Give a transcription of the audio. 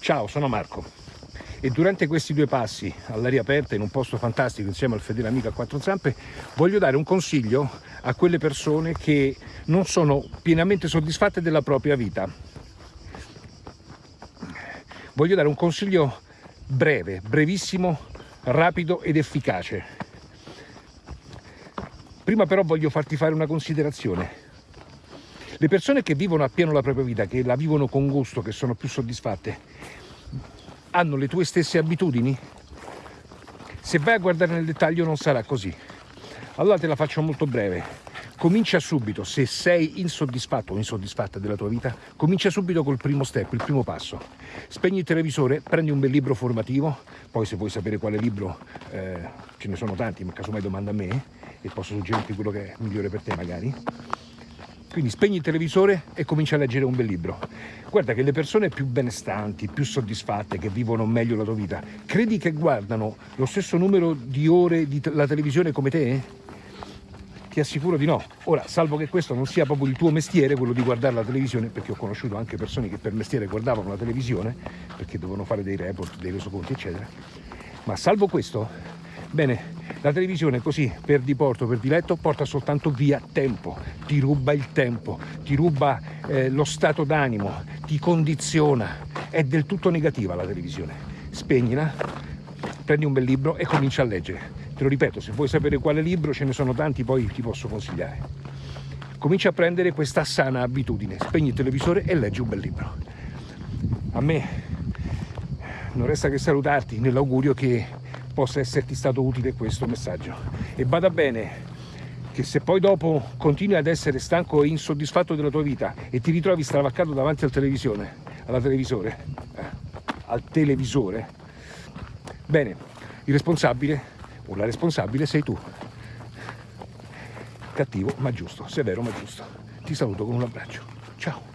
Ciao, sono Marco e durante questi due passi all'aria aperta in un posto fantastico insieme al fedele amico a quattro zampe voglio dare un consiglio a quelle persone che non sono pienamente soddisfatte della propria vita. Voglio dare un consiglio breve, brevissimo, rapido ed efficace. Prima però voglio farti fare una considerazione. Le persone che vivono appieno la propria vita, che la vivono con gusto, che sono più soddisfatte, hanno le tue stesse abitudini? Se vai a guardare nel dettaglio non sarà così. Allora te la faccio molto breve. Comincia subito, se sei insoddisfatto o insoddisfatta della tua vita, comincia subito col primo step, il primo passo. Spegni il televisore, prendi un bel libro formativo, poi se vuoi sapere quale libro, eh, ce ne sono tanti, ma casomai domanda a me e posso suggerirti quello che è migliore per te magari quindi spegni il televisore e comincia a leggere un bel libro. Guarda che le persone più benestanti, più soddisfatte, che vivono meglio la tua vita, credi che guardano lo stesso numero di ore di la televisione come te? Ti assicuro di no. Ora, salvo che questo non sia proprio il tuo mestiere, quello di guardare la televisione, perché ho conosciuto anche persone che per mestiere guardavano la televisione, perché dovevano fare dei report, dei resoconti, eccetera. Ma salvo questo, bene, la televisione così per diporto, per diletto, porta soltanto via tempo, ti ruba il tempo, ti ruba eh, lo stato d'animo, ti condiziona. È del tutto negativa la televisione. Spegnila, prendi un bel libro e comincia a leggere. Te lo ripeto, se vuoi sapere quale libro, ce ne sono tanti, poi ti posso consigliare. Comincia a prendere questa sana abitudine, spegni il televisore e leggi un bel libro. A me non resta che salutarti nell'augurio che possa esserti stato utile questo messaggio. E bada bene che se poi dopo continui ad essere stanco e insoddisfatto della tua vita e ti ritrovi stravaccato davanti al televisione, alla televisore, eh, al televisore, bene, il responsabile o la responsabile sei tu. Cattivo ma giusto, severo ma giusto. Ti saluto con un abbraccio. Ciao.